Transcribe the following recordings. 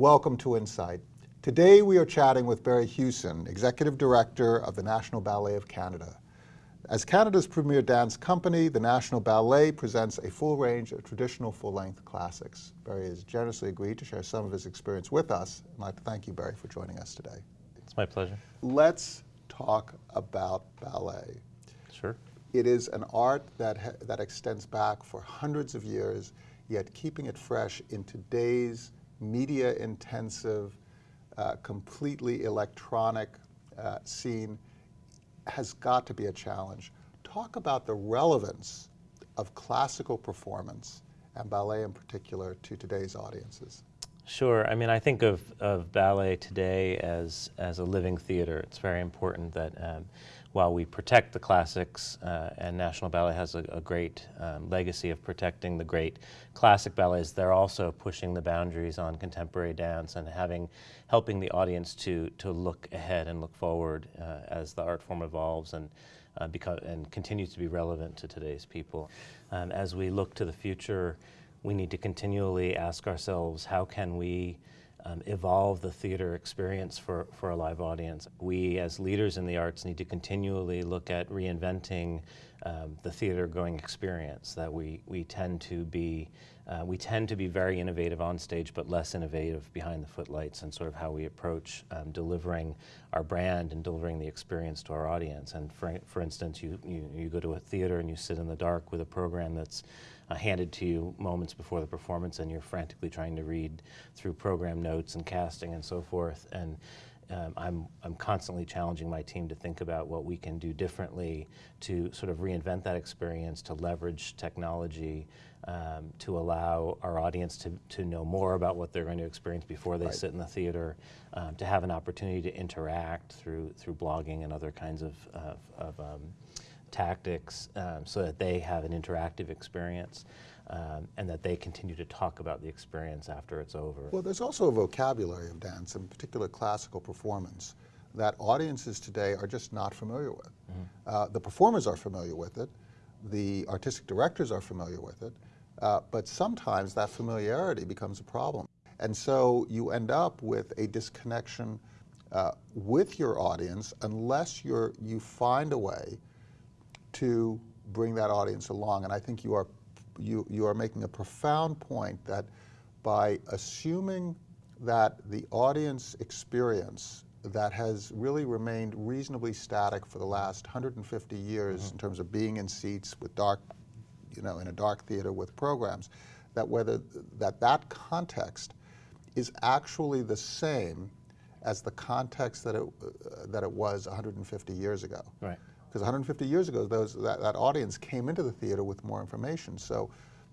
Welcome to Insight. Today we are chatting with Barry Hughson, Executive Director of the National Ballet of Canada. As Canada's premier dance company, the National Ballet presents a full range of traditional full-length classics. Barry has generously agreed to share some of his experience with us. I'd like to thank you, Barry, for joining us today. It's my pleasure. Let's talk about ballet. Sure. It is an art that, that extends back for hundreds of years, yet keeping it fresh in today's media-intensive, uh, completely electronic uh, scene has got to be a challenge. Talk about the relevance of classical performance and ballet in particular to today's audiences. Sure. I mean, I think of, of ballet today as, as a living theater. It's very important that um, while we protect the classics, uh, and National Ballet has a, a great um, legacy of protecting the great classic ballets, they're also pushing the boundaries on contemporary dance and having, helping the audience to, to look ahead and look forward uh, as the art form evolves and, uh, and continues to be relevant to today's people. Um, as we look to the future, we need to continually ask ourselves, how can we um, evolve the theater experience for, for a live audience. We as leaders in the arts need to continually look at reinventing um, the theater going experience that we, we tend to be uh, we tend to be very innovative on stage but less innovative behind the footlights and sort of how we approach um, delivering our brand and delivering the experience to our audience and for, for instance you, you, you go to a theater and you sit in the dark with a program that's uh, handed to you moments before the performance and you're frantically trying to read through program notes and casting and so forth. And um, I'm, I'm constantly challenging my team to think about what we can do differently to sort of reinvent that experience, to leverage technology, um, to allow our audience to, to know more about what they're going to experience before they right. sit in the theater, um, to have an opportunity to interact through, through blogging and other kinds of, of, of um, tactics um, so that they have an interactive experience um, and that they continue to talk about the experience after it's over. Well, there's also a vocabulary of dance, in particular classical performance, that audiences today are just not familiar with. Mm -hmm. uh, the performers are familiar with it, the artistic directors are familiar with it, uh, but sometimes that familiarity becomes a problem. And so you end up with a disconnection uh, with your audience unless you're, you find a way to bring that audience along. And I think you are, you, you are making a profound point that by assuming that the audience experience that has really remained reasonably static for the last 150 years mm -hmm. in terms of being in seats with dark, you know, in a dark theater with programs, that whether that that context is actually the same as the context that it, uh, that it was 150 years ago. Right because 150 years ago, those, that, that audience came into the theater with more information. So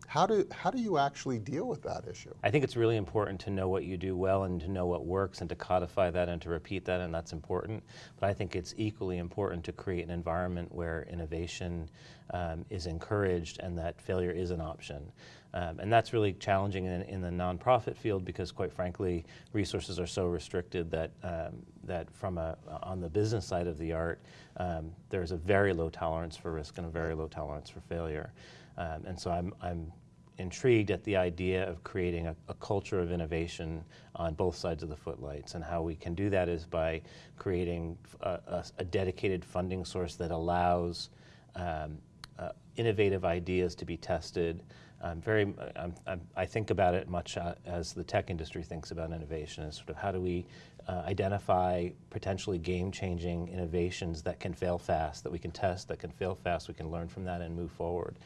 how do, how do you actually deal with that issue? I think it's really important to know what you do well and to know what works and to codify that and to repeat that, and that's important. But I think it's equally important to create an environment where innovation um, is encouraged and that failure is an option. Um, and that's really challenging in, in, the nonprofit field because quite frankly, resources are so restricted that, um, that from a, on the business side of the art, um, there's a very low tolerance for risk and a very low tolerance for failure. Um, and so I'm, I'm intrigued at the idea of creating a, a, culture of innovation on both sides of the footlights. And how we can do that is by creating a, a, a dedicated funding source that allows um, uh, innovative ideas to be tested. Um, very, I'm, I'm, i think about it much uh, as the tech industry thinks about innovation, is sort of how do we uh, identify potentially game-changing innovations that can fail fast, that we can test, that can fail fast, we can learn from that and move forward.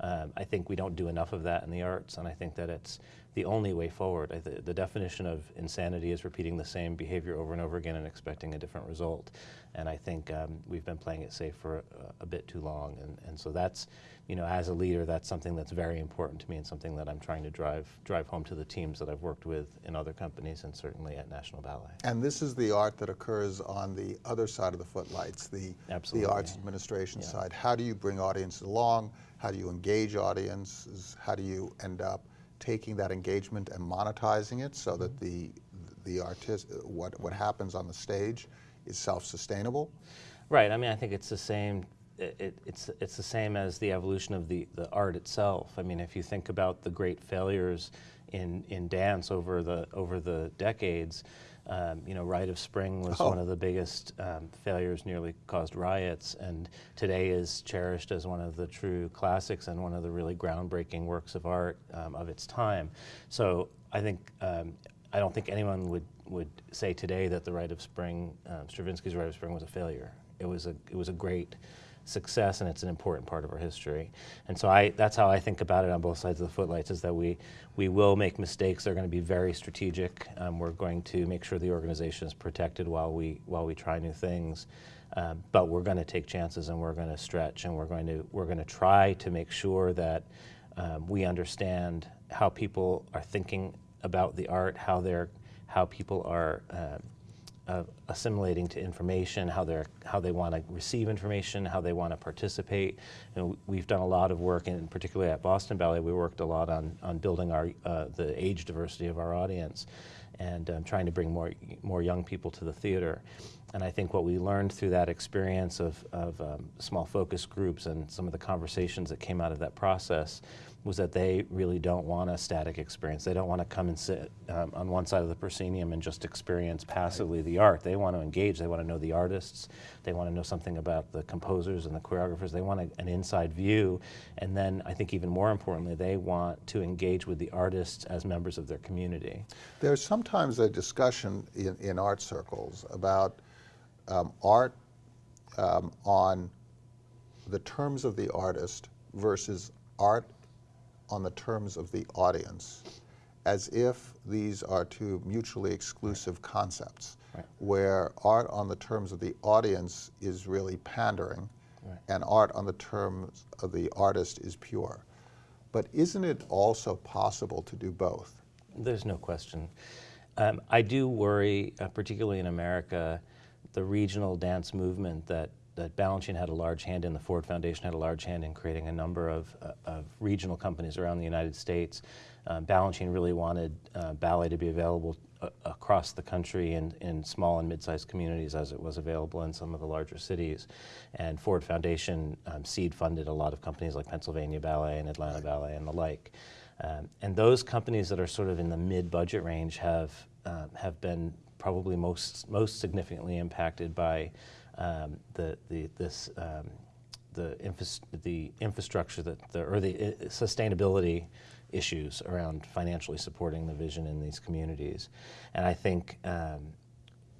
Um, I think we don't do enough of that in the arts, and I think that it's the only way forward. The, the, definition of insanity is repeating the same behavior over and over again and expecting a different result. And I think um, we've been playing it safe for a, a, bit too long. And, and so that's, you know, as a leader, that's something that's very important to me and something that I'm trying to drive, drive home to the teams that I've worked with in other companies and certainly at National Ballet. And this is the art that occurs on the other side of the footlights, the, the arts administration yeah. side. How do you bring audiences along? How do you engage audiences? How do you end up taking that engagement and monetizing it so that mm-hmm. the the artist what what happens on the stage is self-sustainable? Right. I mean, I think it's the same it, it- it's, it's the same as the evolution of the, the art itself. I mean, if you think about the great failures in, in dance over the, over the decades, um, you know, Rite of Spring was Oh. one of the biggest um, failures, nearly caused riots, and today is cherished as one of the true classics and one of the really groundbreaking works of art um, of its time. So I think um, I don't think anyone would would say today that the Rite of Spring, um, Stravinsky's Rite of Spring, was a failure. It was a it was a great success, and it's an important part of our history. And so I that's how I think about it on both sides of the footlights is that we we will make mistakes. They're going to be very strategic. Um, we're going to make sure the organization is protected while we while we try new things. Um, but we're going to take chances, and we're going to stretch, and we're going to we're going to try to make sure that um, we understand how people are thinking about the art, how they're how people are um, uh, assimilating to information, how they're how they want to receive information, how they want to participate. And we've done a lot of work, and particularly at Boston Ballet, we worked a lot on on building our uh, the age diversity of our audience, and um, trying to bring more more young people to the theater. And I think what we learned through that experience of, of um, small focus groups and some of the conversations that came out of that process was that they really don't want a static experience. They don't want to come and sit um, on one side of the proscenium and just experience passively the art. They want to engage. They want to know the artists. They want to know something about the composers and the choreographers. They want a, an inside view. And then I think even more importantly, they want to engage with the artists as members of their community. There's sometimes a discussion in, in art circles about um, art um, on the terms of the artist versus art on the terms of the audience, as if these are two mutually exclusive concepts, Right. where art on the terms of the audience is really pandering, Right. and art on the terms of the artist is pure. But isn't it also possible to do both? There's no question. Um, I do worry, uh, particularly in America, the regional dance movement that, that Balanchine had a large hand in, the Ford Foundation had a large hand in creating a number of, uh, of regional companies around the United States. Um, Balanchine really wanted uh, ballet to be available uh, across the country in, in small and mid-sized communities as it was available in some of the larger cities. And Ford Foundation um, seed funded a lot of companies like Pennsylvania Ballet and Atlanta Ballet and the like. Um, and those companies that are sort of in the mid-budget range have um, have been probably most most significantly impacted by um, the the this um, the infas- the infrastructure that the or the uh, sustainability issues around financially supporting the vision in these communities, and I think. Um,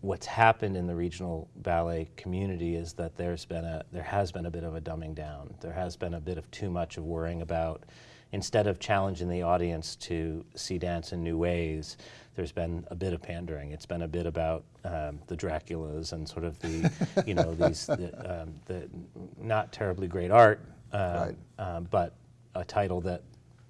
what's happened in the regional ballet community is that there's been a there has been a bit of a dumbing down. There has been a bit of too much of worrying about instead of challenging the audience to see dance in new ways. There's been a bit of pandering. It's been a bit about um, the Draculas and sort of the, you know, these the, um, the not terribly great art, um, Right. um, but a title that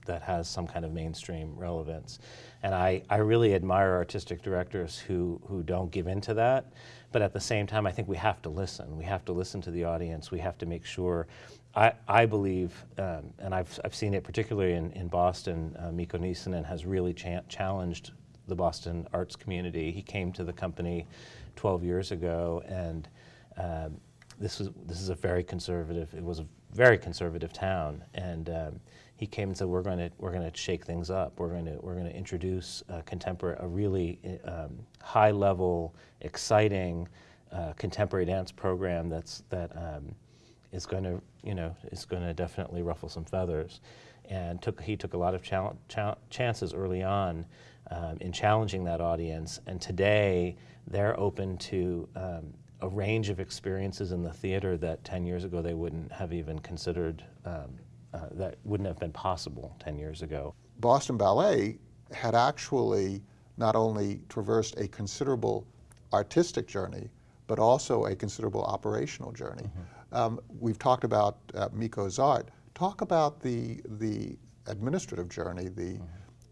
that has some kind of mainstream relevance. And I, I really admire artistic directors who, who don't give in to that. But at the same time, I think we have to listen. We have to listen to the audience. We have to make sure. I, I believe, um, and I've, I've seen it particularly in, in Boston, uh, Mikko Nissinen has really cha- challenged the Boston arts community. He came to the company 12 years ago and um, this was this is a very conservative. It was a very conservative town, and um, he came and said, "We're going to we're going to shake things up. We're going to we're going to introduce a contemporary, a really um, high level, exciting uh, contemporary dance program that's that um, is going to you know is going to definitely ruffle some feathers." And took he took a lot of chances early on um, in challenging that audience, and today they're open to um, a range of experiences in the theater that 10 years ago they wouldn't have even considered, um, uh, that wouldn't have been possible 10 years ago. Boston Ballet had actually not only traversed a considerable artistic journey, but also a considerable operational journey. Um, we've talked about uh, Mikko's art. Talk about the the administrative journey, the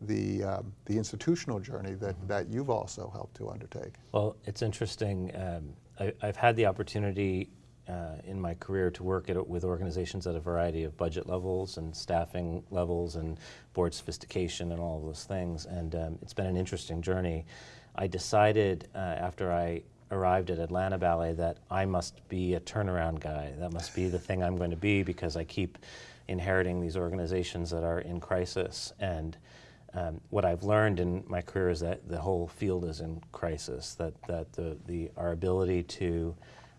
the um, the institutional journey that, that you've also helped to undertake. Well, it's interesting. Um, I, I've had the opportunity uh, in my career to work at, with organizations at a variety of budget levels and staffing levels and board sophistication and all of those things. And um, it's been an interesting journey. I decided uh, after I arrived at Atlanta Ballet that I must be a turnaround guy. That must be the thing I'm going to be because I keep inheriting these organizations that are in crisis. And um, what I've learned in my career is that the whole field is in crisis. That that the, the our ability to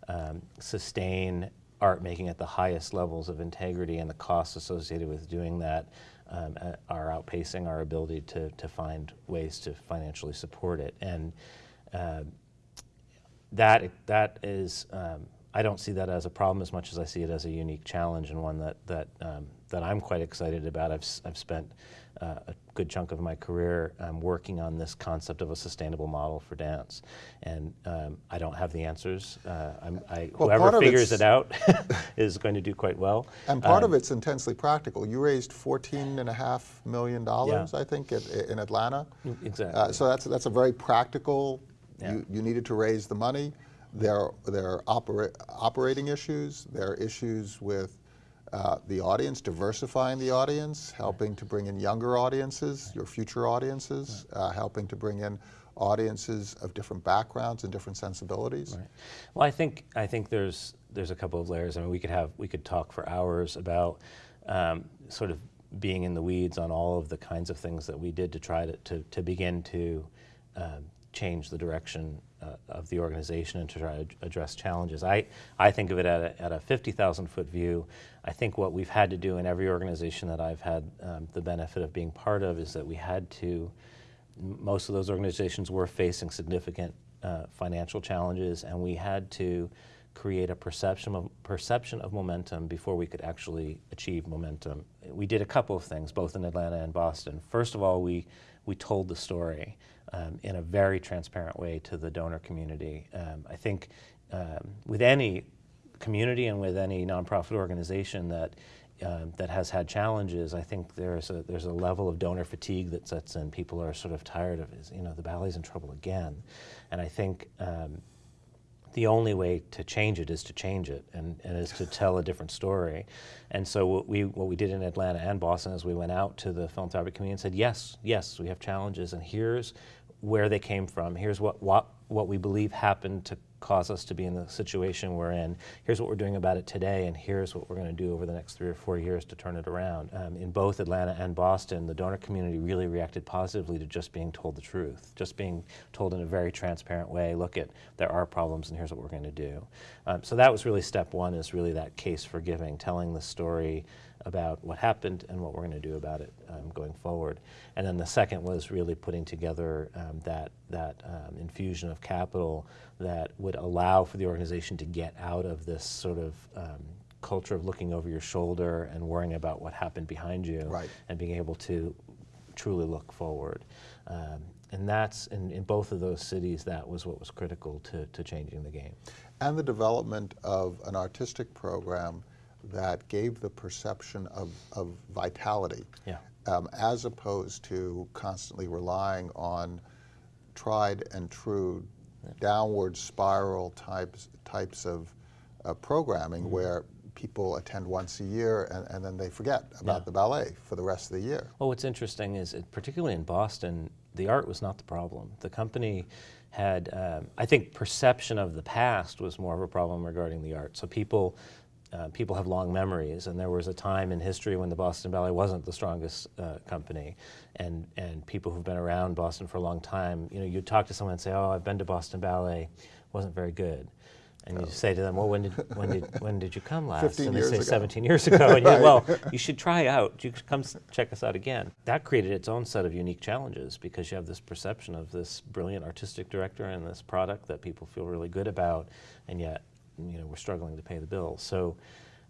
um, sustain art making at the highest levels of integrity and the costs associated with doing that um, are outpacing our ability to, to find ways to financially support it. And uh, that, that is, um, I don't see that as a problem as much as I see it as a unique challenge and one that, that, um, that I'm quite excited about. I've, I've spent uh, a good chunk of my career um, working on this concept of a sustainable model for dance. And um, I don't have the answers. Uh, I'm, I, Well, whoever figures it out is going to do quite well. And part Um, of it's intensely practical. You raised fourteen and a half million dollars, Yeah. I think, at, in Atlanta. Exactly. Uh, so that's that's a very practical. Yeah. You, you needed to raise the money. There there are opera, operating issues. There are issues with uh, the audience, diversifying the audience, helping to bring in younger audiences, your future audiences, uh, helping to bring in audiences of different backgrounds and different sensibilities. Right. Well, I think I think there's there's a couple of layers. I mean, we could have we could talk for hours about um, sort of being in the weeds on all of the kinds of things that we did to try to to, to begin to um, change the direction uh, of the organization and to try to address challenges. I I think of it at a, at a 50,000 foot view. I think what we've had to do in every organization that I've had um, the benefit of being part of is that we had to most of those organizations were facing significant uh, financial challenges, and we had to create a perception of, perception of momentum before we could actually achieve momentum. We did a couple of things, both in Atlanta and Boston. First of all, we, we told the story um, in a very transparent way to the donor community. Um, I think um, with any community and with any nonprofit organization that um, that has had challenges, I think there's a there's a level of donor fatigue that sets in. People are sort of tired of, is you know, the ballet's in trouble again, and I think. Um, the only way to change it is to change it and, and is to tell a different story. And so what we what we did in Atlanta and Boston is we went out to the philanthropic community and said, yes, yes, we have challenges and here's where they came from. Here's what what, what we believe happened to cause us to be in the situation we're in. Here's what we're doing about it today, and here's what we're going to do over the next three or four years to turn it around. Um, in both Atlanta and Boston, the donor community really reacted positively to just being told the truth, just being told in a very transparent way, look at, there are problems and here's what we're going to do. Um, so that was really step one, is really that case for giving, telling the story about what happened and what we're going to do about it um, going forward. And then the second was really putting together um, that, that um, infusion of capital that would allow for the organization to get out of this sort of um, culture of looking over your shoulder and worrying about what happened behind you Right. and being able to truly look forward. Um, and that's, in, in both of those cities, that was what was critical to, to changing the game. and the development of an artistic program that gave the perception of, of vitality, Yeah. um, as opposed to constantly relying on tried and true downward spiral types types of uh, programming Mm-hmm. where people attend once a year and, and then they forget about Yeah. the ballet for the rest of the year. Well, what's interesting is, it, particularly in Boston, the art was not the problem. The company had, um, I think, perception of the past was more of a problem regarding the art. So people, uh, people have long memories, and there was a time in history when the Boston Ballet wasn't the strongest uh, company, and and people who've been around Boston for a long time, you know, you talk to someone and say, "Oh, I've been to Boston Ballet, wasn't very good." And you say to them, "Well, when did when did when did you come last?" 15 and they years say ago. 17 years ago. And you Right. well, you should try out. You come check us out again. That created its own set of unique challenges because you have this perception of this brilliant artistic director and this product that people feel really good about, and yet, you know, we're struggling to pay the bills. So,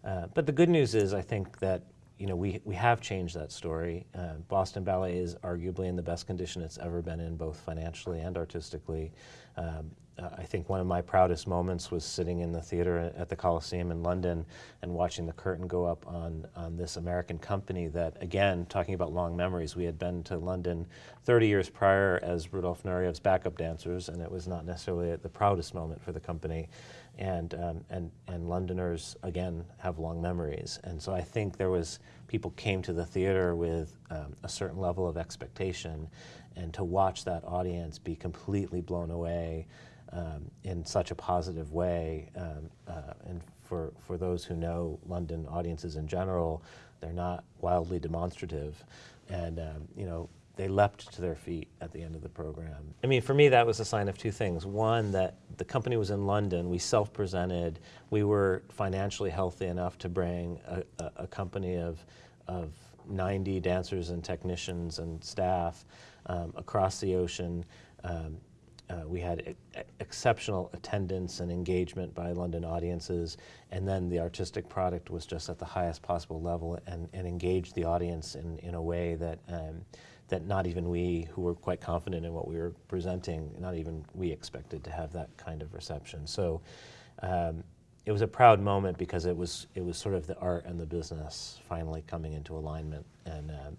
uh, but the good news is, I think that. You know, we, we have changed that story. Uh, Boston Ballet is arguably in the best condition it's ever been in, both financially and artistically. Um, I think one of my proudest moments was sitting in the theater at the Coliseum in London and watching the curtain go up on, on this American company that, again, talking about long memories, we had been to London 30 years prior as Rudolf Nureyev's backup dancers, and it was not necessarily the proudest moment for the company. And, um, and, and Londoners, again, have long memories. And so I think there was, people came to the theater with um, a certain level of expectation, and to watch that audience be completely blown away um, in such a positive way, um, uh, and for, for those who know London audiences in general, they're not wildly demonstrative. And, um, you know, they leapt to their feet at the end of the program. I mean, for me, that was a sign of two things. One, that the company was in London, we self-presented, we were financially healthy enough to bring a, a, a company of, of 90 dancers and technicians and staff um, across the ocean. Um, uh, we had exceptional attendance and engagement by London audiences, and then the artistic product was just at the highest possible level and, and engaged the audience in, in a way that um, that not even we, who were quite confident in what we were presenting, not even we expected to have that kind of reception. So um, it was a proud moment because it was it was sort of the art and the business finally coming into alignment, and um,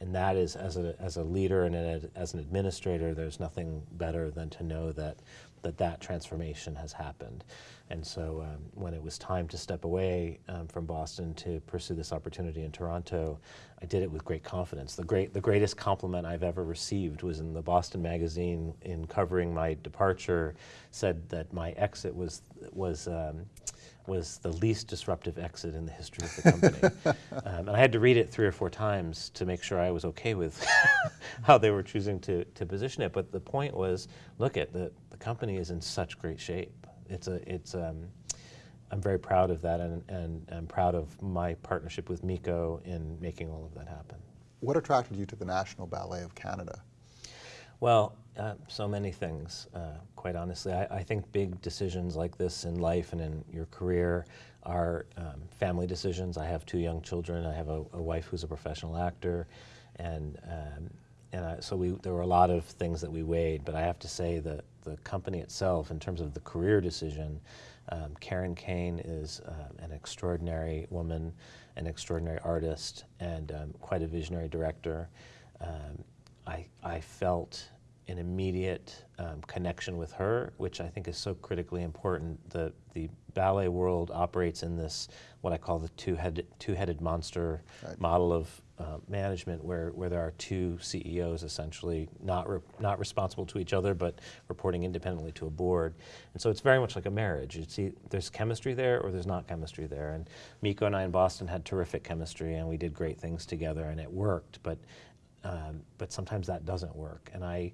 and that is as a as a leader and as an administrator, there's nothing better than to know that that that transformation has happened. And so um, when it was time to step away um, from Boston to pursue this opportunity in Toronto, I did it with great confidence. The, great, the greatest compliment I've ever received was in the Boston Magazine in covering my departure, said that my exit was, was um, was the least disruptive exit in the history of the company. um, and I had to read it three or four times to make sure I was okay with how they were choosing to, to position it. But the point was, look at the, the company is in such great shape. It's a, it's, um, I'm very proud of that and, and I'm proud of my partnership with Mikko in making all of that happen. What attracted you to the National Ballet of Canada? Well, uh, so many things, uh, quite honestly. I, I, think big decisions like this in life and in your career are um, family decisions. I have two young children. I have a, a wife who's a professional actor, and um, and I, so we there were a lot of things that we weighed. But I have to say that the company itself, in terms of the career decision, um, Karen Kain is uh, an extraordinary woman, an extraordinary artist, and um, quite a visionary director. Um, I, I felt an immediate um, connection with her, which I think is so critically important. The, the ballet world operates in this, what I call the two-headed two -headed monster right. model of uh, management where, where there are two CEOs essentially not, re not responsible to each other but reporting independently to a board. And so it's very much like a marriage. You see there's chemistry there or there's not chemistry there. And Mikko and I in Boston had terrific chemistry and we did great things together and it worked. But um, but sometimes that doesn't work. And I,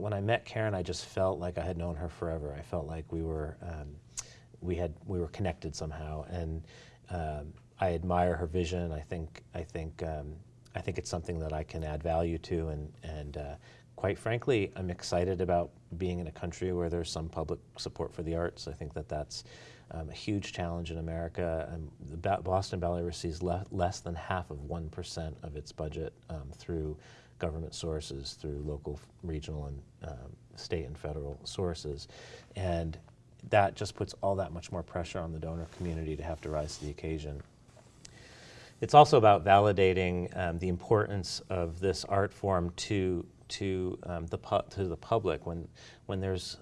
when I met Karen, I just felt like I had known her forever. I felt like we were, um, we had, we were connected somehow. And um, I admire her vision. I think, I think, um, I think it's something that I can add value to. And, and uh, quite frankly, I'm excited about being in a country where there's some public support for the arts. I think that that's um, a huge challenge in America. Um, the ba Boston Ballet receives le less than half of 1% of its budget um, through government sources, through local, regional, and um, state and federal sources. And that just puts all that much more pressure on the donor community to have to rise to the occasion. It's also about validating um, the importance of this art form to to um, the to the public when when there's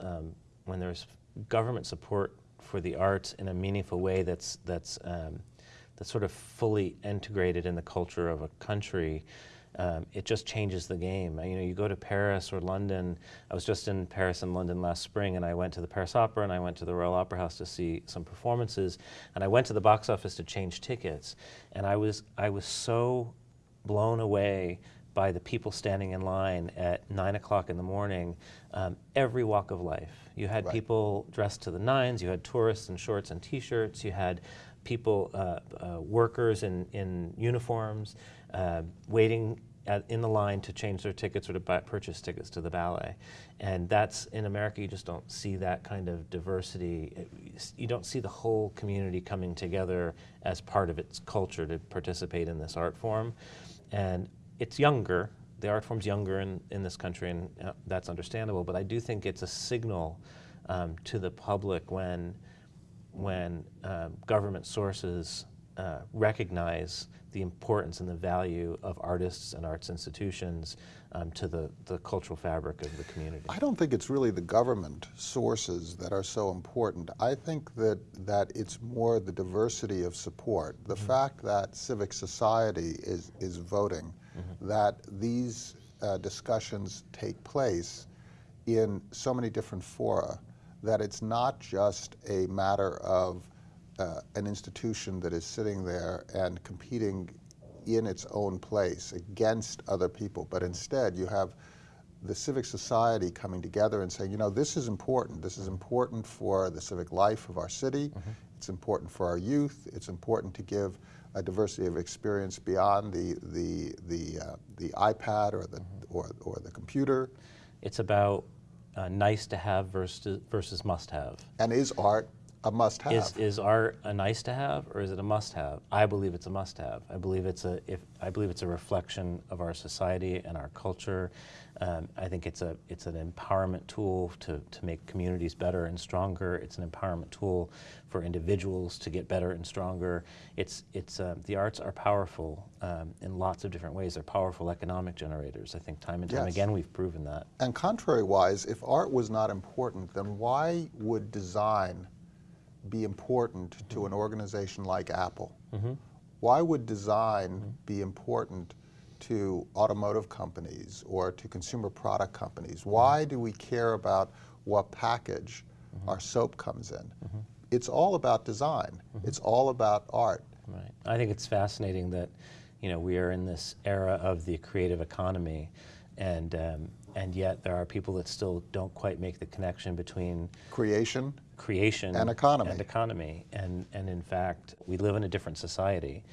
when there's government support for the arts in a meaningful way that's, that's, um, that's sort of fully integrated in the culture of a country, um, it just changes the game. You know, you go to Paris or London. I was just in Paris and London last spring, and I went to the Paris Opera and I went to the Royal Opera House to see some performances. And I went to the box office to change tickets, and I was I was so blown away by the people standing in line at nine o'clock in the morning, um, every walk of life. You had right. people dressed to the nines, you had tourists in shorts and t-shirts, you had people, uh, uh, workers in, in uniforms, uh, waiting at, in the line to change their tickets or to buy, purchase tickets to the ballet. And that's, in America, you just don't see that kind of diversity. You don't see the whole community coming together as part of its culture to participate in this art form. And it's younger. The art form's younger in, in this country, and uh, that's understandable. But I do think it's a signal um, to the public when, when uh, government sources uh, recognize the importance and the value of artists and arts institutions um, to the, the cultural fabric of the community. I don't think it's really the government sources that are so important. I think that, that it's more the diversity of support. The fact that civic society is, is voting, that these uh, discussions take place in so many different fora, that it's not just a matter of uh, an institution that is sitting there and competing in its own place against other people, but instead you have the civic society coming together and saying, you know, this is important. This is important for the civic life of our city. It's important for our youth. It's important to give a diversity of experience beyond the the the uh, the iPad or the or, or the computer. It's about uh, nice to have versus, versus must have. And is art a must-have? Is, is art a nice to have or is it a must have? I believe it's a must have. I believe it's a if I believe it's a reflection of our society and our culture. Um, I think it's a it's an empowerment tool to, to make communities better and stronger. It's an empowerment tool for individuals to get better and stronger. It's it's uh, the arts are powerful um, in lots of different ways. They're powerful economic generators. I think time and time Yes. again we've proven that. And contrary-wise, if art was not important, then why would design be important to mm-hmm. an organization like Apple? Mm-hmm. Why would design mm-hmm. be important to automotive companies or to consumer product companies? Why do we care about what package our soap comes in? It's all about design. It's all about art. Right. I think it's fascinating that, you know, we are in this era of the creative economy, and um, and yet there are people that still don't quite make the connection between Creation, creation And economy. and economy. And and in fact, we live in a different society,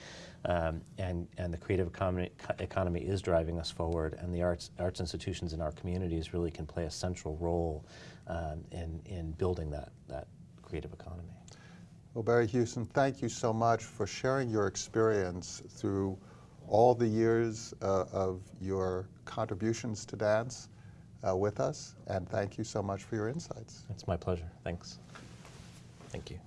um, and and the creative economy economy is driving us forward. And the arts arts institutions in our communities really can play a central role um, in in building that that creative economy. Well, Barry Hughson, thank you so much for sharing your experience through all the years uh, of your contributions to dance uh, with us, and thank you so much for your insights. It's my pleasure. Thanks. Thank you.